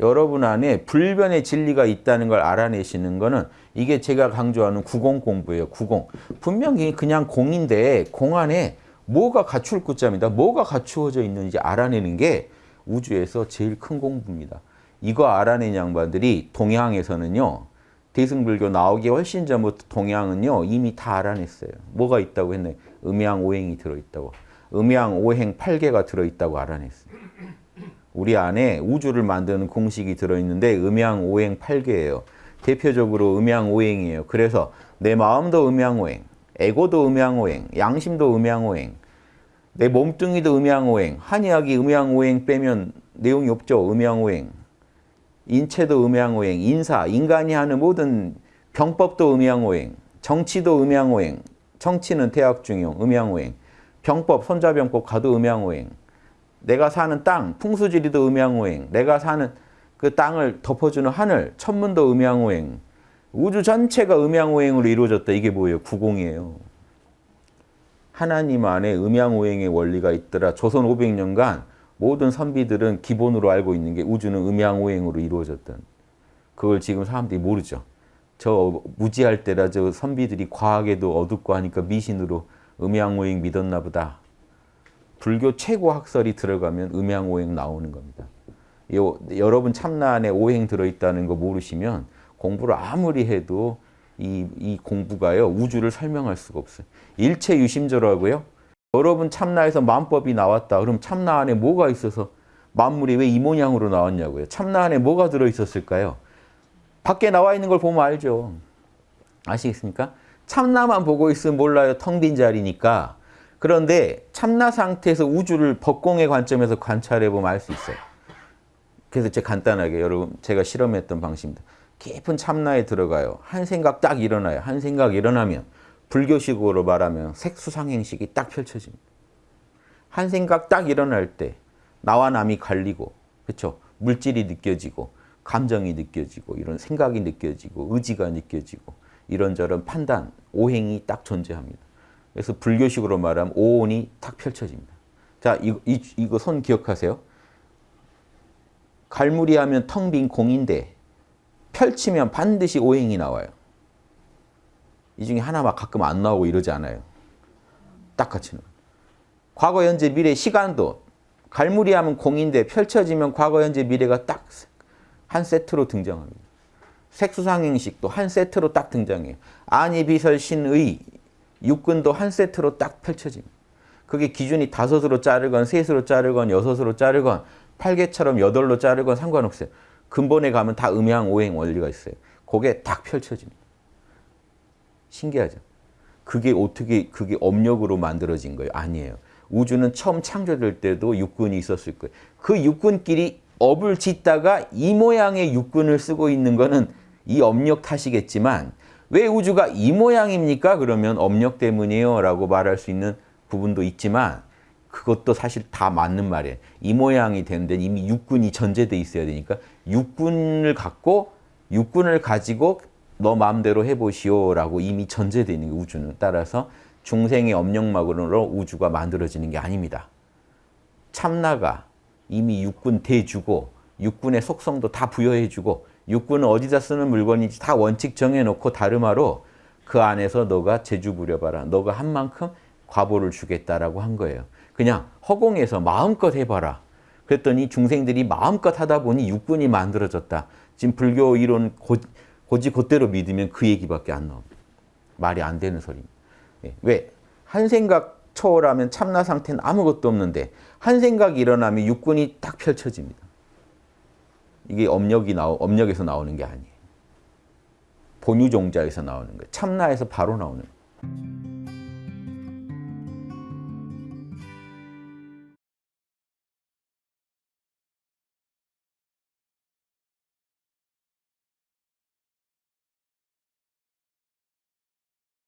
여러분 안에 불변의 진리가 있다는 걸 알아내시는 거는 이게 제가 강조하는 구공 공부예요. 구공. 분명히 그냥 공인데 공 안에 뭐가 갖출 구자입니다. 뭐가 갖추어져 있는지 알아내는 게 우주에서 제일 큰 공부입니다. 이거 알아낸 양반들이 동양에서는요. 대승불교 나오기 훨씬 전부터 동양은요. 이미 다 알아냈어요. 뭐가 있다고 했네. 음양오행이 들어있다고. 음양오행 8개가 들어있다고 알아냈어요. 우리 안에 우주를 만드는 공식이 들어있는데 음양오행 8개예요. 대표적으로 음양오행이에요. 그래서 내 마음도 음양오행, 에고도 음양오행, 양심도 음양오행, 내 몸뚱이도 음양오행, 한의학이 음양오행 빼면 내용이 없죠. 음양오행. 인체도 음양오행, 인사, 인간이 하는 모든 병법도 음양오행, 정치도 음양오행, 정치는 대학중용, 음양오행, 병법, 손자병법 가도 음양오행, 내가 사는 땅, 풍수지리도 음양오행, 내가 사는 그 땅을 덮어주는 하늘, 천문도 음양오행, 우주 전체가 음양오행으로 이루어졌다. 이게 뭐예요? 구공이에요. 하나님 안에 음양오행의 원리가 있더라. 조선 500년간 모든 선비들은 기본으로 알고 있는 게 우주는 음양오행으로 이루어졌던. 그걸 지금 사람들이 모르죠. 저 무지할 때라 저 선비들이 과학에도 어둡고 하니까 미신으로 음양오행 믿었나 보다. 불교 최고 학설이 들어가면 음양오행 나오는 겁니다. 요, 여러분 참나 안에 오행 들어있다는 거 모르시면 공부를 아무리 해도 이, 이 공부가요 우주를 설명할 수가 없어요. 일체 유심조라고요. 여러분 참나에서 만법이 나왔다. 그럼 참나 안에 뭐가 있어서 만물이 왜 이 모양으로 나왔냐고요. 참나 안에 뭐가 들어있었을까요? 밖에 나와 있는 걸 보면 알죠. 아시겠습니까? 참나만 보고 있으면 몰라요. 텅 빈 자리니까. 그런데 참나 상태에서 우주를 법공의 관점에서 관찰해 보면 알 수 있어요. 그래서 제가 간단하게 여러분 제가 실험했던 방식입니다. 깊은 참나에 들어가요. 한 생각 딱 일어나요. 한 생각 일어나면 불교식으로 말하면 색수상행식이 딱 펼쳐집니다. 한 생각 딱 일어날 때 나와 남이 갈리고 그렇죠? 물질이 느껴지고 감정이 느껴지고 이런 생각이 느껴지고 의지가 느껴지고 이런저런 판단, 오행이 딱 존재합니다. 그래서 불교식으로 말하면 오온이 탁 펼쳐집니다. 자, 이, 이, 이거 손 기억하세요. 갈무리 하면 텅 빈 공인데 펼치면 반드시 오행이 나와요. 이 중에 하나만 가끔 안 나오고 이러지 않아요. 딱 같이 나와요. 과거, 현재, 미래, 시간도 갈무리 하면 공인데 펼쳐지면 과거, 현재, 미래가 딱 한 세트로 등장합니다. 색수상행식도 한 세트로 딱 등장해요. 아니, 비설, 신의, 육근도 한 세트로 딱 펼쳐집니다. 그게 기준이 다섯으로 자르건 셋으로 자르건 여섯으로 자르건 팔개처럼 여덟로 자르건 상관없어요. 근본에 가면 다 음양 오행 원리가 있어요. 그게 딱 펼쳐집니다. 신기하죠? 그게 어떻게 그게 업력으로 만들어진 거예요? 아니에요. 우주는 처음 창조될 때도 육군이 있었을 거예요. 그 육군끼리 업을 짓다가 이 모양의 육군을 쓰고 있는 거는 이 업력 탓이겠지만 왜 우주가 이 모양입니까? 그러면 업력 때문이에요 라고 말할 수 있는 부분도 있지만 그것도 사실 다 맞는 말이에요. 이 모양이 되는데 이미 육군이 전제돼 있어야 되니까 육군을 갖고 육군을 가지고 너 마음대로 해보시오 라고 이미 전제되어 있는 게 우주는 따라서 중생의 업력막으로 우주가 만들어지는 게 아닙니다. 참나가 이미 육군 대주고 육군의 속성도 다 부여해주고 육군은 어디다 쓰는 물건인지 다 원칙 정해놓고 다름화로 그 안에서 너가 재주 부려봐라. 너가 한 만큼 과보를 주겠다라고 한 거예요. 그냥 허공에서 마음껏 해봐라. 그랬더니 중생들이 마음껏 하다 보니 육군이 만들어졌다. 지금 불교 이론 고, 고지 곧대로 믿으면 그 얘기밖에 안 나옵니다. 말이 안 되는 소리입니다. 예. 왜? 한 생각 초월하면 참나 상태는 아무것도 없는데 한 생각이 일어나면 육군이 딱 펼쳐집니다. 이게 업력이 나오, 업력에서 나오는 게 아니에요. 본유종자에서 나오는 거예요. 참나에서 바로 나오는 거예요.